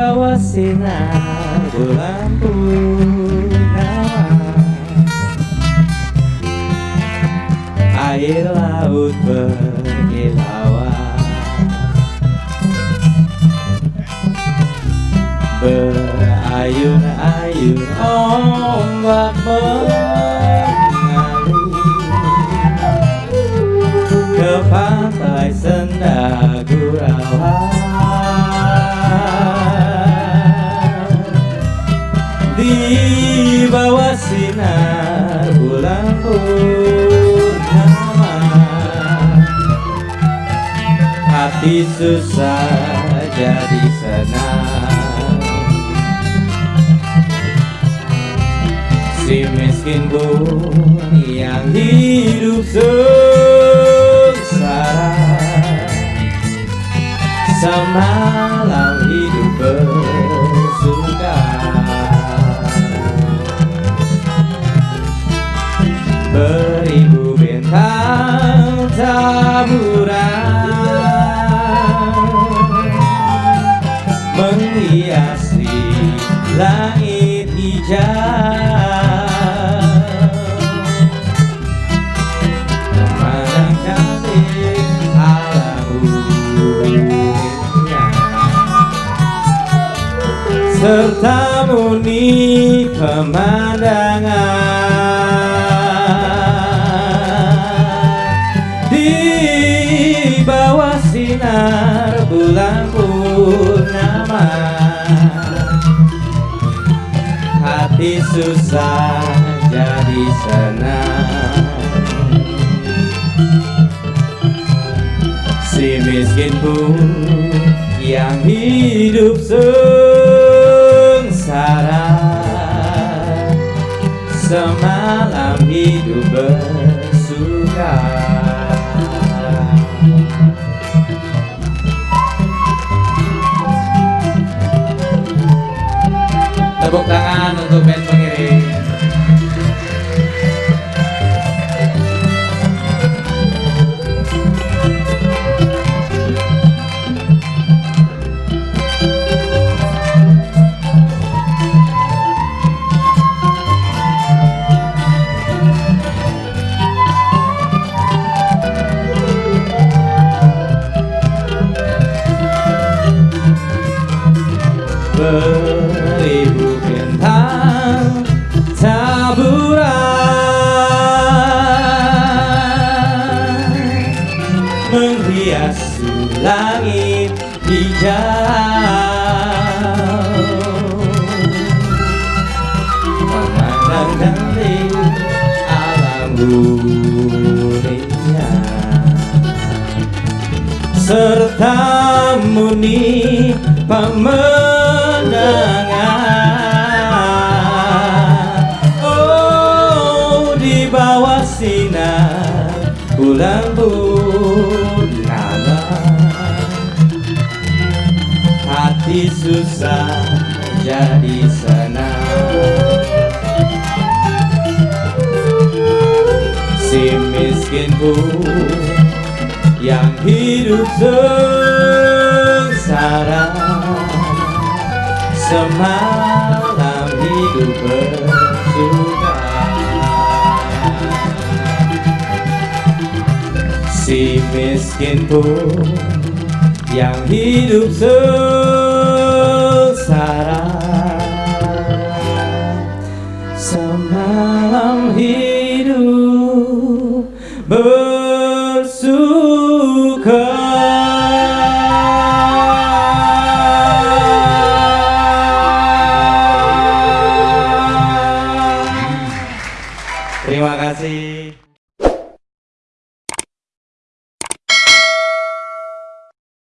bawah sinar bulan purnama Air laut berkilauan. Berayun-ayun ombak mengalir bawah sinar bulan purnama Hati susah jadi senang. Si miskin pun yang hidup sengsara Serta muni pemandangan. Di bawah sinar bulan purnama. Hati susah jadi senang. Si miskin pun yang hidup untuk band pengiring vâng. beribu menghiasi langit hijau memandang cantik alam dunia serta muni pemandangan Oh di bawah sinar bulan purnama. Hati susah jadi senang. Si miskin pun yang hidup sengsara Semalam hidup bersuka si miskin pun yang hidup sengsara. Semalam hidup bersuka. Terima kasih.